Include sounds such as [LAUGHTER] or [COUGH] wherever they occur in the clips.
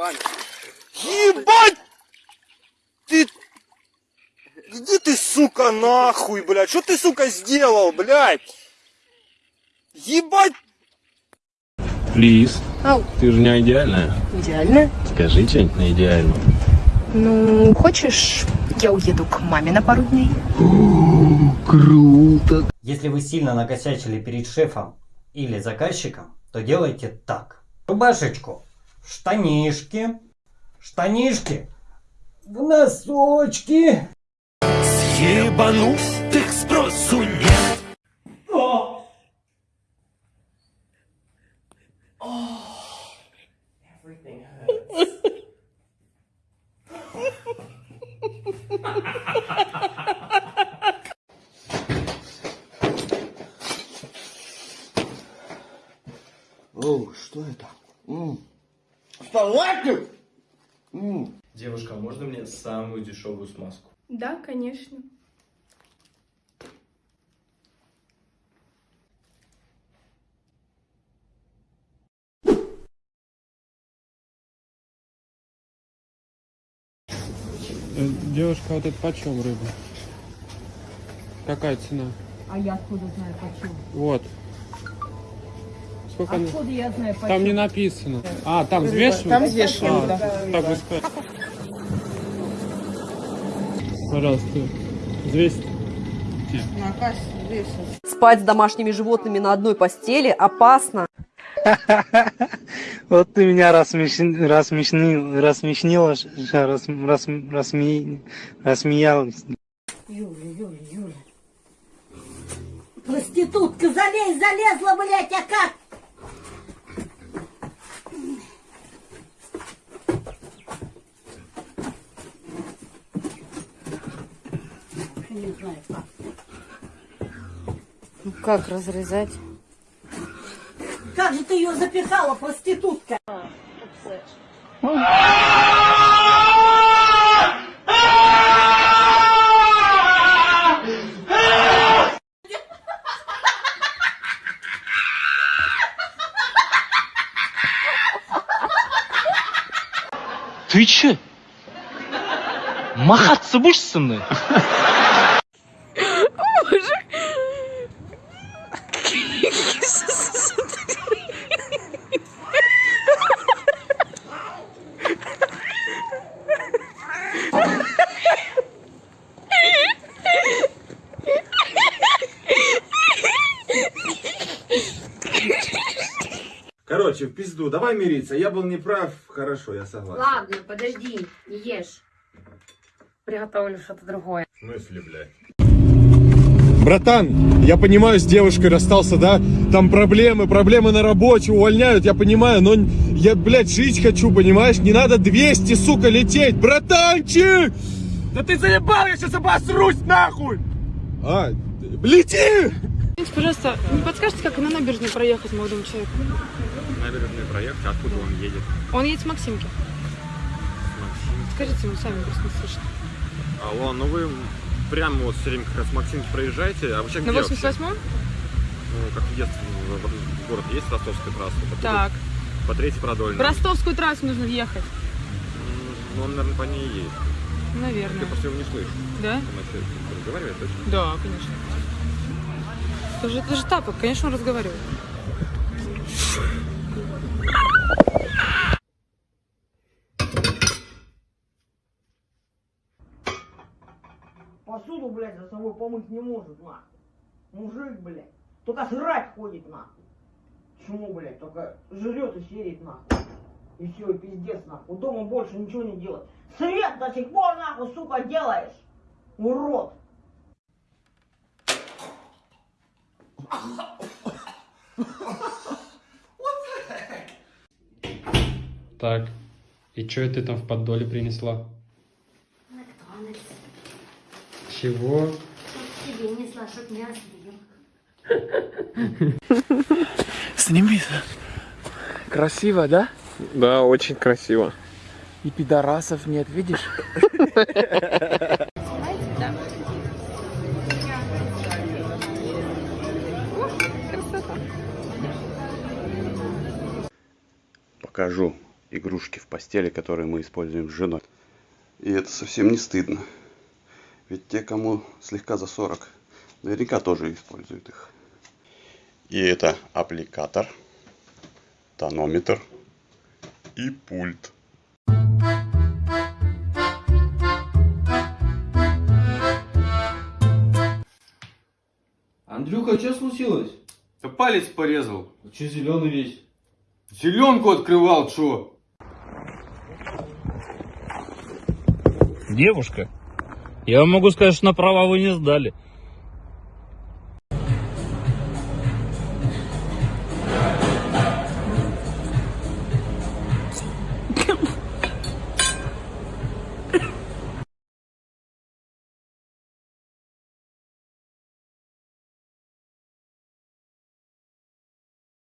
камеру. Ебать! Ты... Иди ты, сука, нахуй, блядь. Что ты, сука, сделал, блядь? Ебать! Лиз, Ау, ты же не идеальная. идеально. Скажи что-нибудь на идеально. Ну, хочешь, я уеду к маме на пару дней? Круто. Если вы сильно накосячили перед шефом или заказчиком, то делайте так. Рубашечку, штанишки, штанишки, в носочки. Ебанутых спросу нет. Оу, [LAUGHS] что это? М. Вставайте! М. Девушка, а можно мне самую дешевую смазку? Да, конечно. Девушка, вот это почем рыба? Какая цена? А я откуда знаю почему? Вот. Сколько она? Откуда я знаю почему? Там не написано. А, там взвешивают? Там взвешивают, А, да. Так сказали. Пожалуйста, взвесьте. Спать с домашними животными на одной постели опасно. [LAUGHS] Вот ты меня рассмешнил, рассмешнил, рассмешнила, рассмеялась. Юля, Юля, Юля. Проститутка, залезь, залезла, блядь, а как? Не знаю как. Ну как разрезать? Как же ты ее запихала, проститутка? Ты че? Махаться будешь со мной? Короче, в пизду, давай мириться. Я был неправ, хорошо, я согласен. Ладно, подожди, не ешь. Приготовлю что-то другое. В смысле, блядь? Братан, я понимаю, с девушкой расстался, да? Там проблемы, проблемы на работе, увольняют, я понимаю, но я, блядь, жить хочу, понимаешь? Не надо 200, сука, лететь, братанчик! Да ты заебал, я сейчас обосрусь, нахуй! А, лети! Пожалуйста, не подскажете, как на набережную проехать молодому человеку? Набережную проехать, откуда он едет? Он едет с Максимки. Скажите ему сами, просто не слышно. Алло, ну вы прямо вот все время как раз Максимки проезжаете, а вы сейчас На где вообще? 88-м? Ну, как въезд в, в- в город есть Ростовская трасса? Так. По третьей В продольной. ростовскую трассу нужно въехать. М, Ну, он, наверное, по ней едет. Ты Наверное. просто его не слышишь. Да? Он начнет разговаривать точно. Да, конечно. Это же, это же тапок, конечно, он разговаривает. Посуду, блядь, за собой помыть не может, на. Мужик, блядь. Только жрать ходит, на. Почему, блядь, только жрет и серит, нахуй. И все, и пиздец, нахуй. Дома больше ничего не делать. Свет до сих пор, нахуй, сука, делаешь. Урод. Так, и что ты там в поддоле принесла? Чего? Тебе несла, чтоб не. Сними. Красиво, да? Да, очень красиво. И пидорасов нет, видишь? Покажу. игрушки в постели, которые мы используем с женой. И это совсем не стыдно. Ведь те, кому слегка за 40, наверняка тоже используют их. И это аппликатор, тонометр и пульт. Андрюха, что случилось? Да палец порезал. Че зеленый весь? Зеленку открывал, чё? Девушка, я вам могу сказать, что на права вы не сдали.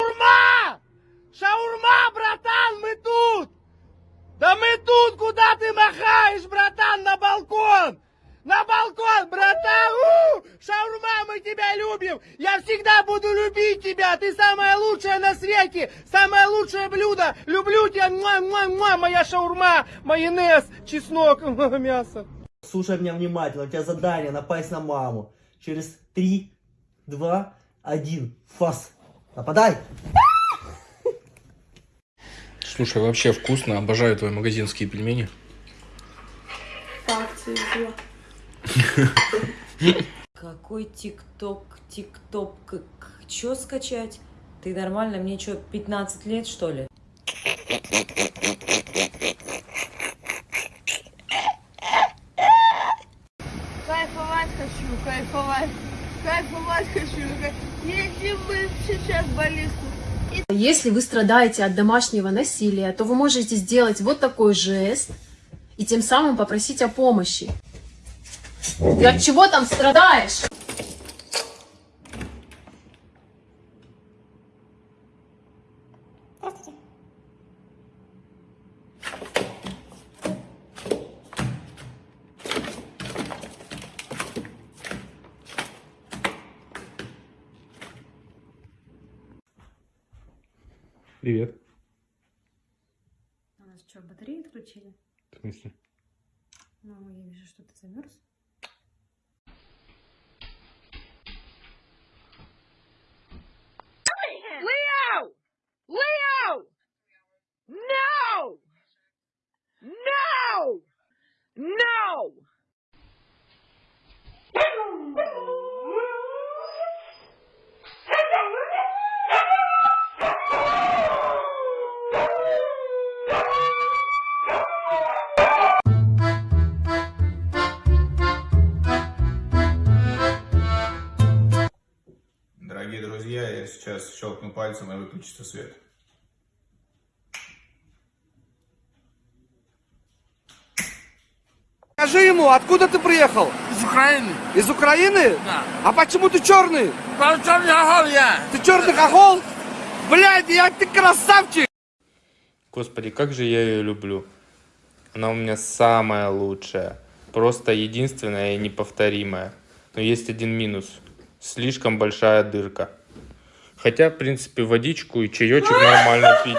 Шаурма! Шаурма, братан, мы тут! Да мы тут, куда ты махаешь, братан, балкон, братан! У! Шаурма, мы тебя любим! Я всегда буду любить тебя! Ты самая лучшая на свете! Самое лучшее блюдо! Люблю тебя! Муа, муа, муа, моя шаурма! Майонез, чеснок, [LAUGHS] мясо! Слушай меня внимательно, у тебя задание напасть на маму. Через три, два, один, фас. Нападай! Слушай, вообще вкусно. Обожаю твои магазинские пельмени. Какой тикток, тикток, чё скачать? Ты нормально, мне что, 15 лет что ли? Кайфовать хочу, кайфовать. Кайфовать хочу. Едем мы сейчас в больницу. Если вы страдаете от домашнего насилия, то вы можете сделать вот такой жест и тем самым попросить о помощи. Ты от чего там страдаешь? Привет. У нас что, батареи отключили? В смысле? Ну, я вижу, что ты замерз. Пальцем и выключится свет. Скажи ему, откуда ты приехал? Из Украины. Из Украины? Да. А почему ты черный? черный хохол я. Ты черный хохол? Блядь, я ты красавчик! Господи, как же я ее люблю. Она у меня самая лучшая. Просто единственная и неповторимая. Но есть один минус. Слишком большая дырка. Хотя, в принципе, водичку и чаечек нормально пить.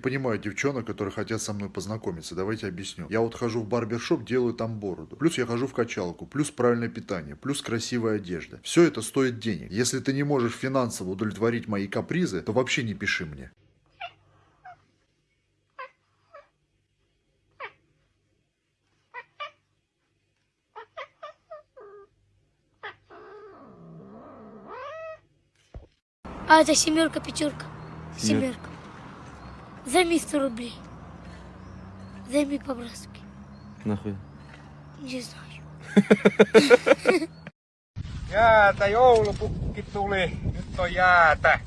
Понимаю девчонок, которые хотят со мной познакомиться. Давайте объясню. Я вот хожу в барбершоп, делаю там бороду. Плюс я хожу в качалку. Плюс правильное питание. Плюс красивая одежда. Все это стоит денег. Если ты не можешь финансово удовлетворить мои капризы, то вообще не пиши мне. А это семерка, пятерка. Семерка. Займи 100 рублей. Займи по-братски. Нахуй. Не знаю. Jäätä, joulupukki tuli. Nyt on jäätä.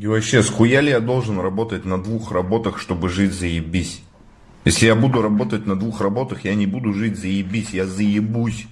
И вообще, схуяли я должен работать на двух работах, чтобы жить заебись? Если я буду работать на двух работах, я не буду жить заебись, я заебусь.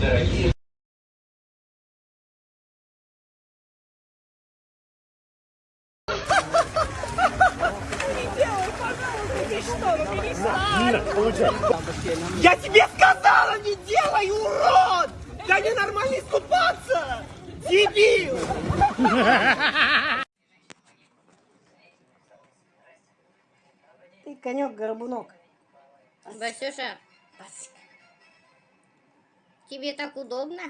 Дорогие Я тебе сказала, не делай, урод! Да ненормально искупаться! Дебил! Ты конек-горбунок. Басюша, тебе так удобно?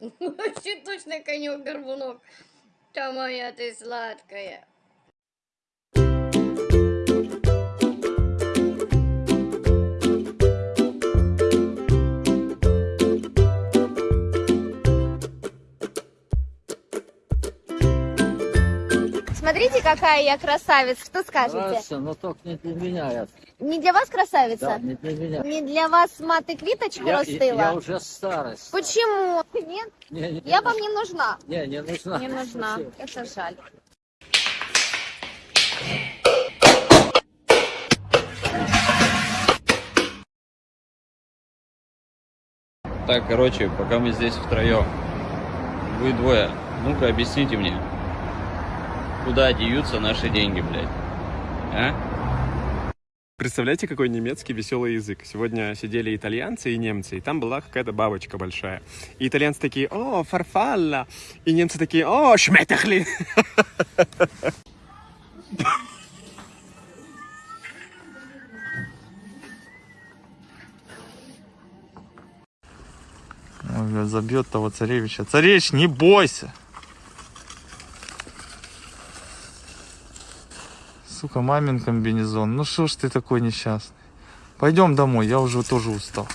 [LAUGHS] Вообще точно конек-горбунок. Та моя ты сладкая. Смотрите, какая я красавица. Что скажете? Хорошо, но только не для меня. Я, Не для вас красавица? да, не для меня. Не для вас маты квиточку я, расстыла? я уже старость. Почему? Нет? Не, не, не Я нужна. вам не нужна. Не, не нужна. Не нужна. Спасибо. Это жаль. Так, короче, пока мы здесь втроем, вы двое, ну-ка объясните мне, куда деваются наши деньги, блядь, а? Представляете, какой немецкий веселый язык? Сегодня сидели итальянцы и немцы, и там была какая-то бабочка большая. И итальянцы такие, о, фарфалла. И немцы такие, о, шметахли. Забьет того царевича. Царевич, не бойся. Сука, мамин комбинезон. Ну что ж ты такой несчастный? Пойдем домой, я уже тоже устал.